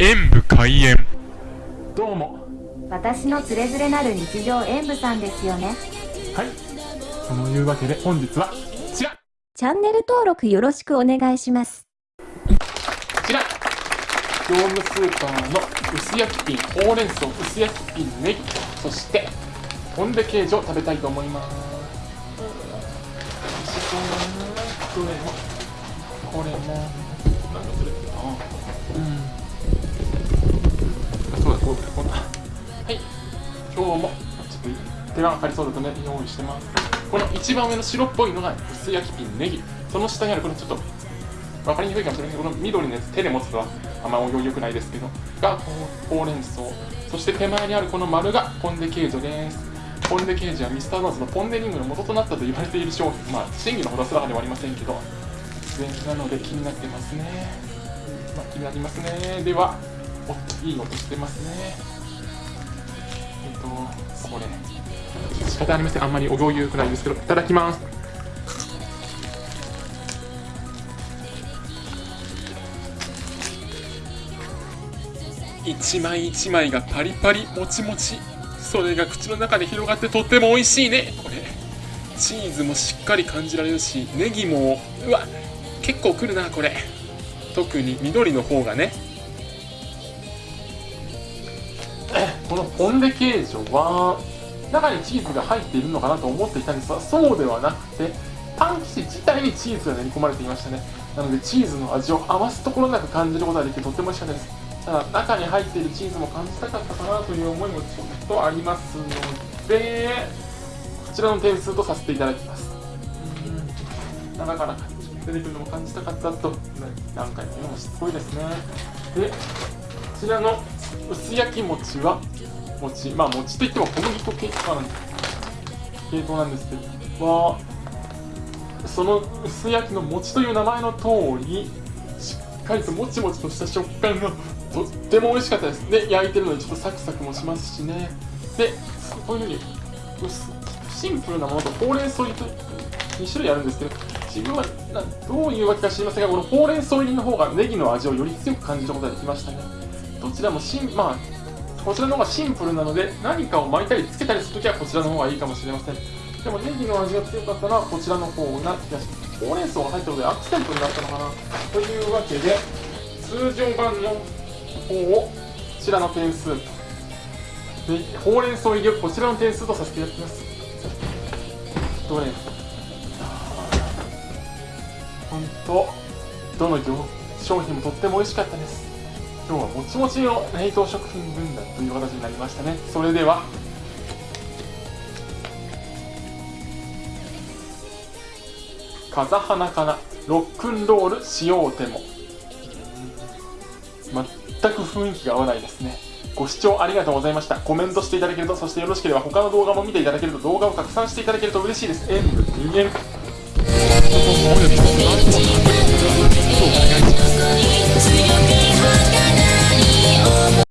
演武開演。どうも。私のつれづれなる日常演舞さんですよね。はい。そのいうわけで本日はこちら。こチャンネル登録よろしくお願いします。ちら。業務スーパーの薄焼きピンほうれん草薄焼きピンネギ。そしてポンデケージを食べたいと思います。美味しそうだなどれもこれも。なんかそれうん。あそうだこうだこうだはい今日もちょっと手がかかりそうだとね用意してますこの一番上の白っぽいのが薄焼きピンネギその下にあるこのちょっと分かりにくいかもしれないけどこの緑のやつ手で持つとはあんま良くないですけどがほうれん草そして手前にあるこの丸がポンデケージョですポンデケージはミスタードーズのポンデリングの元となったと言われている商品まあ真偽のほどすらかではありませんけど出演なので気になってますね、まあ、気になりますねではおいい音してますね。えっとこれ。仕方ありません。あんまりお行儀良くないですけどいただきます。一枚一枚がパリパリもちもち。それが口の中で広がってとっても美味しいね。これ。チーズもしっかり感じられるしネギもうわ結構くるなこれ。特に緑の方がねこのポンデケージョは中にチーズが入っているのかなと思っていたんですがそうではなくてパン生地自体にチーズが練り込まれていましたね。なのでチーズの味を余すところなく感じることができてとっても美味しかったです。ただ中に入っているチーズも感じたかったかなという思いもちょっとありますのでこちらの点数とさせていただきます。うん中から出てくるのも感じたかったと何回も言うのもしつこいですね。でこちらの薄焼き餅は餅まあ餅といっても小麦粉系統なん系統なんですけどはその薄焼きの餅という名前の通りしっかりともちもちとした食感がとっても美味しかったです。で焼いてるのでちょっとサクサクもしますしね。でこういうふうに薄シンプルなものとほうれん草入りと2種類あるんですけど自分はどういうわけか知りませんがこのほうれん草入りの方がネギの味をより強く感じることができましたね。どちらもシンまあこちらの方がシンプルなので何かを巻いたりつけたりするときはこちらの方がいいかもしれません。でもネギの味が強かったらこちらの方な気がしますほうれん草が入ったのでアクセントになったのかなというわけで通常版の方をこちらの点数でほうれん草入りをこちらの点数とさせていただきます。どれ本当どの商品もとっても美味しかったです。今日はもちもちの冷凍食品軍団という形になりましたね。それでは。風花かなロックンロールしようても。全く雰囲気が合わないですね。ご視聴ありがとうございました。コメントしていただけるとそしてよろしければ他の動画も見ていただけると動画を拡散していただけると嬉しいです。演武人間。